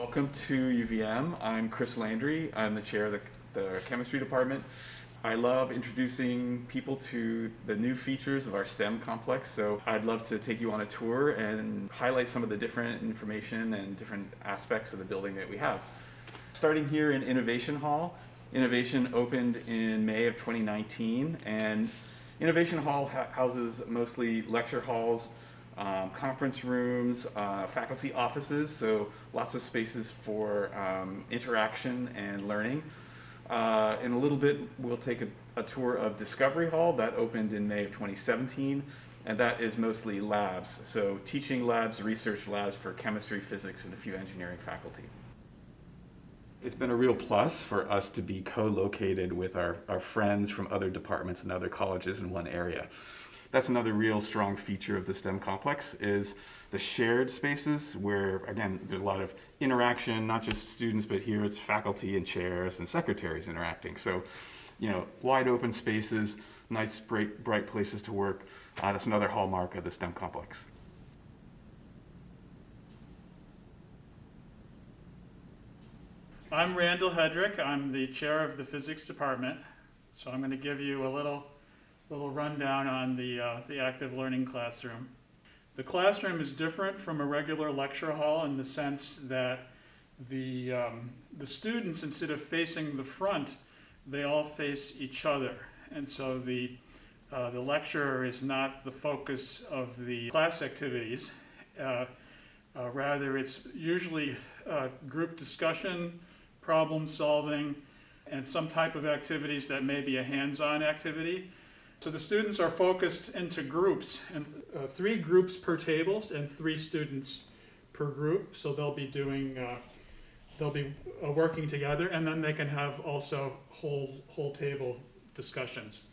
Welcome to UVM. I'm Chris Landry. I'm the chair of the, the chemistry department. I love introducing people to the new features of our STEM complex, so I'd love to take you on a tour and highlight some of the different information and different aspects of the building that we have. Starting here in Innovation Hall, Innovation opened in May of 2019, and Innovation Hall houses mostly lecture halls, um, conference rooms, uh, faculty offices, so lots of spaces for um, interaction and learning. Uh, in a little bit, we'll take a, a, tour of Discovery Hall that opened in May of 2017, and that is mostly labs. So teaching labs, research labs for chemistry, physics, and a few engineering faculty. It's been a real plus for us to be co-located with our, our friends from other departments and other colleges in one area. That's another real strong feature of the STEM complex is the shared spaces where, again, there's a lot of interaction, not just students, but here it's faculty and chairs and secretaries interacting. So, you know, wide open spaces, nice, bright, bright places to work. Uh, that's another hallmark of the STEM complex. I'm Randall Headrick. I'm the chair of the physics department. So I'm going to give you a little little rundown on the, uh, the active learning classroom. The classroom is different from a regular lecture hall in the sense that the, um, the students, instead of facing the front, they all face each other. And so the, uh, the lecturer is not the focus of the class activities. Uh, uh rather, it's usually uh, group discussion, problem solving, and some type of activities that may be a hands-on activity. So the students are focused into groups, and uh, three groups per tables and three students per group. So they'll be doing, uh, they'll be uh, working together, and then they can have also whole whole table discussions.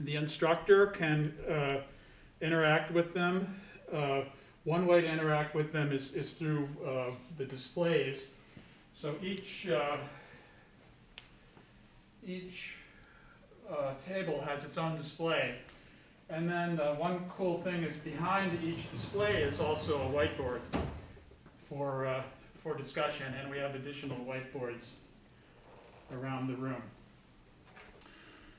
The instructor can uh, interact with them. Uh, one way to interact with them is, is through uh, the displays. So each each uh, table has its own display. And then uh, one cool thing is behind each display is also a whiteboard for, uh, for discussion, and we have additional whiteboards around the room.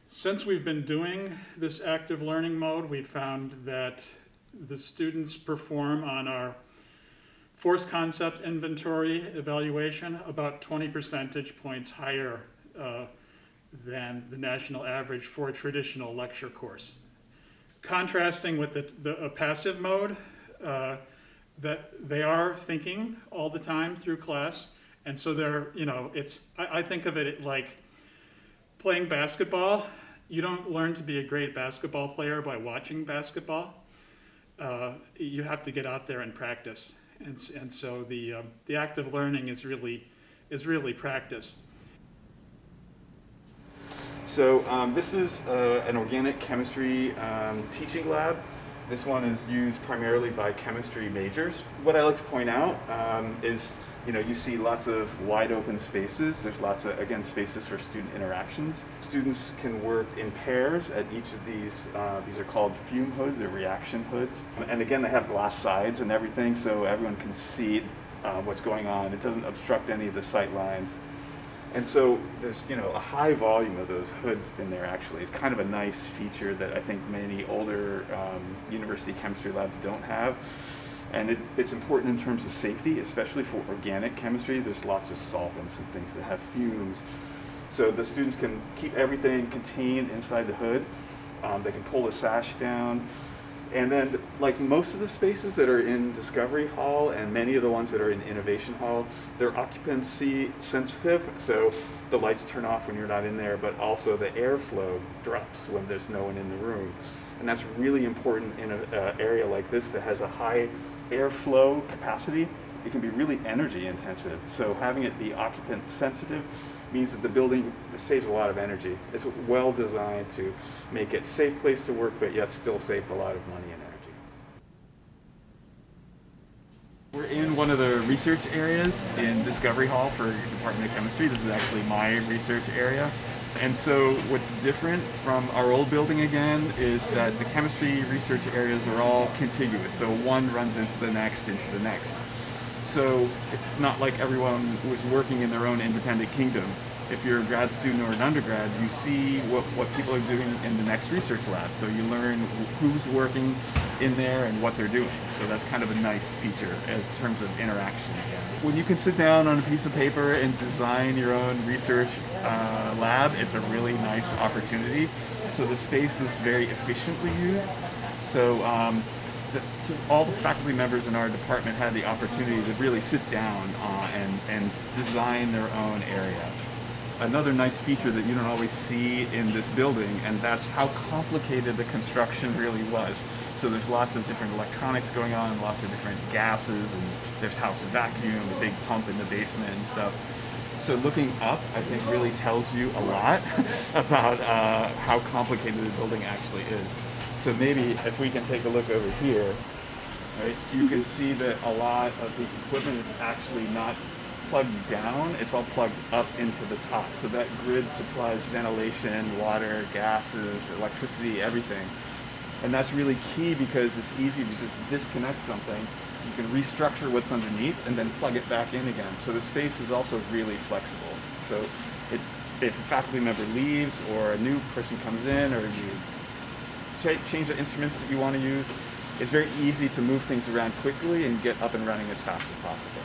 Since we've been doing this active learning mode, we found that the students perform on our force concept inventory evaluation about 20 percentage points higher uh, than the national average for a traditional lecture course. Contrasting with the, the passive mode, uh, that they are thinking all the time through class, and so they're, you know, it's, I, I think of it like playing basketball. You don't learn to be a great basketball player by watching basketball. Uh, you have to get out there and practice. And, and so the, um, the active learning is really, is really practice. So um, this is uh, an organic chemistry um, teaching lab. This one is used primarily by chemistry majors. What I like to point out um, is, you know, you see lots of wide open spaces. There's lots of, again, spaces for student interactions. Students can work in pairs at each of these. Uh, these are called fume hoods or reaction hoods. And again, they have glass sides and everything, so everyone can see uh, what's going on. It doesn't obstruct any of the sight lines. And so there's, you know, a high volume of those hoods in there actually. It's kind of a nice feature that I think many older um, university chemistry labs don't have. And it, it's important in terms of safety, especially for organic chemistry. There's lots of solvents and things that have fumes. So the students can keep everything contained inside the hood. Um, they can pull the sash down. And then, like most of the spaces that are in Discovery Hall and many of the ones that are in Innovation Hall, they're occupancy sensitive, so the lights turn off when you're not in there, but also the airflow drops when there's no one in the room. And that's really important in an area like this that has a high airflow capacity. It can be really energy intensive, so having it be occupant sensitive means that the building saves a lot of energy. It's well designed to make it a safe place to work, but yet still save a lot of money and energy. We're in one of the research areas in Discovery Hall for Department of Chemistry. This is actually my research area. And so what's different from our old building again is that the chemistry research areas are all contiguous. So one runs into the next, into the next. So it's not like everyone was working in their own independent kingdom. If you're a grad student or an undergrad, you see what, what people are doing in the next research lab. So you learn who's working in there and what they're doing. So that's kind of a nice feature in terms of interaction. When you can sit down on a piece of paper and design your own research uh, lab, it's a really nice opportunity. So the space is very efficiently used. So um, the, all the faculty members in our department had the opportunity to really sit down uh, and, and design their own area. Another nice feature that you don't always see in this building, and that's how complicated the construction really was. So there's lots of different electronics going on, lots of different gases, and there's house vacuum, a big pump in the basement and stuff. So looking up, I think, really tells you a lot about uh, how complicated the building actually is. So maybe if we can take a look over here, right, you can see that a lot of the equipment is actually not plugged down, it's all plugged up into the top. So that grid supplies ventilation, water, gases, electricity, everything. And that's really key because it's easy to just disconnect something. You can restructure what's underneath and then plug it back in again. So the space is also really flexible. So it's, if a faculty member leaves or a new person comes in or you change the instruments that you want to use, it's very easy to move things around quickly and get up and running as fast as possible.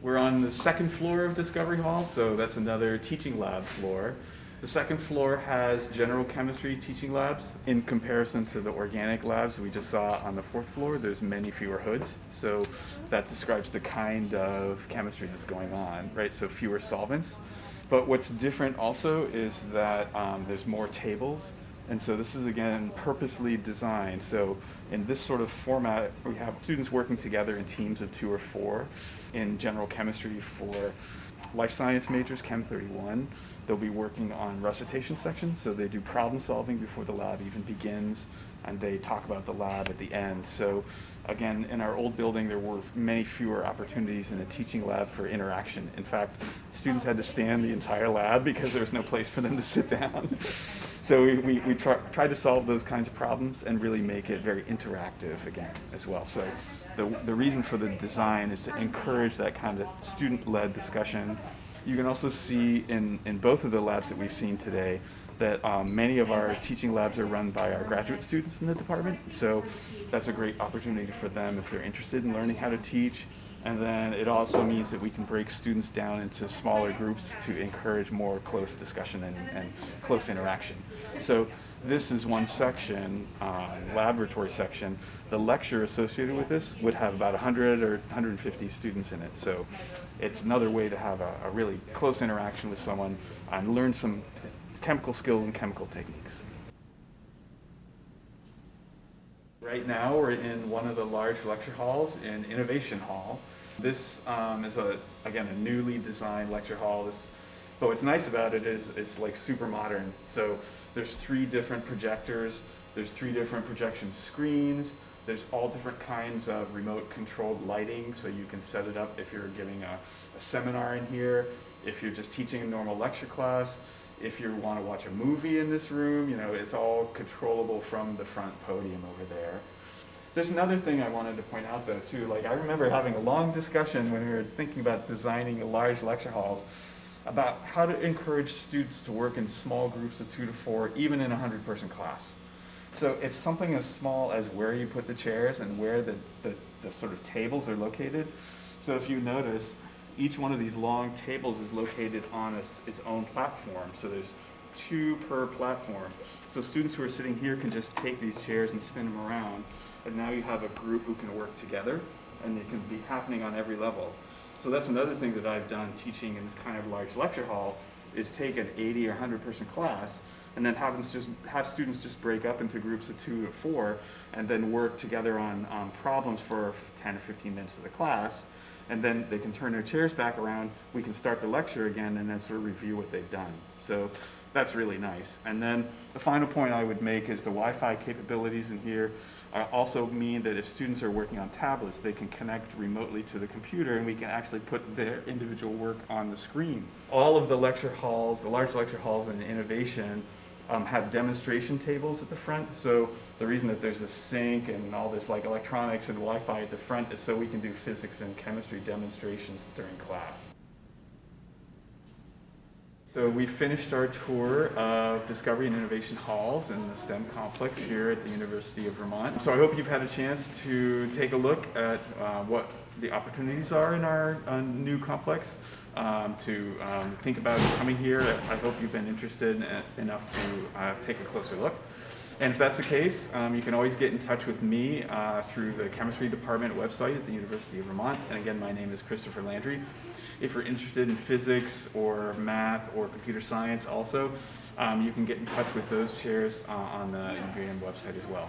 We're on the second floor of Discovery Hall, so that's another teaching lab floor. The second floor has general chemistry teaching labs. In comparison to the organic labs we just saw on the fourth floor, there's many fewer hoods. So that describes the kind of chemistry that's going on, right? So fewer solvents. But what's different also is that um, there's more tables. And so this is again purposely designed. So in this sort of format, we have students working together in teams of two or four in general chemistry for life science majors, Chem 31. They'll be working on recitation sections, so they do problem solving before the lab even begins, and they talk about the lab at the end. So again, in our old building, there were many fewer opportunities in a teaching lab for interaction. In fact, students had to stand the entire lab because there was no place for them to sit down. So we, we, we try, tried to solve those kinds of problems and really make it very interactive again as well. So the, the reason for the design is to encourage that kind of student-led discussion. You can also see in, in both of the labs that we've seen today that um, many of our teaching labs are run by our graduate students in the department. So that's a great opportunity for them if they're interested in learning how to teach. And then it also means that we can break students down into smaller groups to encourage more close discussion and, and close interaction. So this is one section, uh, laboratory section. The lecture associated with this would have about 100 or 150 students in it. So it's another way to have a, a really close interaction with someone and learn some chemical skills and chemical techniques. Right now we're in one of the large lecture halls in Innovation Hall. This um, is, a again, a newly designed lecture hall. This, but what's nice about it is it's like super modern. So there's three different projectors, there's three different projection screens, there's all different kinds of remote controlled lighting, so you can set it up if you're giving a, a seminar in here, if you're just teaching a normal lecture class, if you want to watch a movie in this room, you know, it's all controllable from the front podium over there. There's another thing I wanted to point out though too, like I remember having a long discussion when we were thinking about designing large lecture halls about how to encourage students to work in small groups of two to four, even in a 100 person class. So it's something as small as where you put the chairs and where the, the, the, sort of tables are located. So if you notice, each one of these long tables is located on its, its own platform. So there's two per platform. So students who are sitting here can just take these chairs and spin them around. And now you have a group who can work together and it can be happening on every level. So that's another thing that I've done teaching in this kind of large lecture hall is take an 80 or 100 person class and then have, just, have students just break up into groups of two or four and then work together on, on problems for 10 or 15 minutes of the class and then they can turn their chairs back around, we can start the lecture again and then sort of review what they've done. So that's really nice. And then the final point I would make is the Wi-Fi capabilities in here also mean that if students are working on tablets, they can connect remotely to the computer and we can actually put their individual work on the screen. All of the lecture halls, the large lecture halls in innovation um, have demonstration tables at the front. So the reason that there's a sink and all this like electronics and Wi-Fi at the front is so we can do physics and chemistry demonstrations during class. So we finished our tour of Discovery and Innovation Halls in the STEM complex here at the University of Vermont. So I hope you've had a chance to take a look at uh, what the opportunities are in our uh, new complex, um, to um, think about coming here. I hope you've been interested en- enough to uh, take a closer look. And if that's the case, um, you can always get in touch with me uh, through the chemistry department website at the University of Vermont. And again, my name is Christopher Landry. If you're interested in physics or math or computer science also, um, you can get in touch with those chairs uh, on the UVM website as well.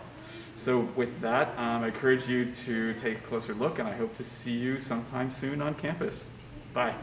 So with that, um, I encourage you to take a closer look and I hope to see you sometime soon on campus. Bye.